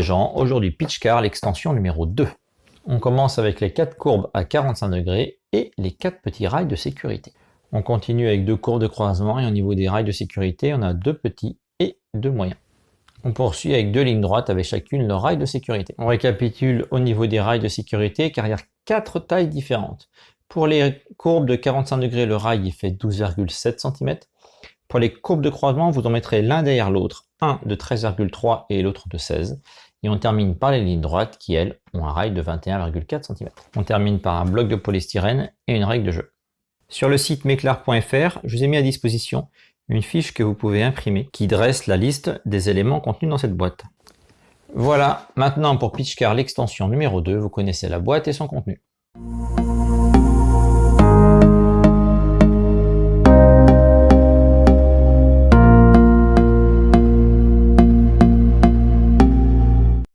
gens, aujourd'hui Pitchcar, l'extension numéro 2. On commence avec les 4 courbes à 45 degrés et les 4 petits rails de sécurité. On continue avec deux courbes de croisement et au niveau des rails de sécurité, on a deux petits et deux moyens. On poursuit avec deux lignes droites avec chacune le rail de sécurité. On récapitule au niveau des rails de sécurité car il y a quatre tailles différentes. Pour les courbes de 45 degrés, le rail il fait 12,7 cm. Pour les courbes de croisement, vous en mettrez l'un derrière l'autre, de 13,3 et l'autre de 16. Et on termine par les lignes droites qui, elles, ont un rail de 21,4 cm. On termine par un bloc de polystyrène et une règle de jeu. Sur le site meclar.fr, je vous ai mis à disposition une fiche que vous pouvez imprimer qui dresse la liste des éléments contenus dans cette boîte. Voilà, maintenant pour Pitchcar l'extension numéro 2, vous connaissez la boîte et son contenu.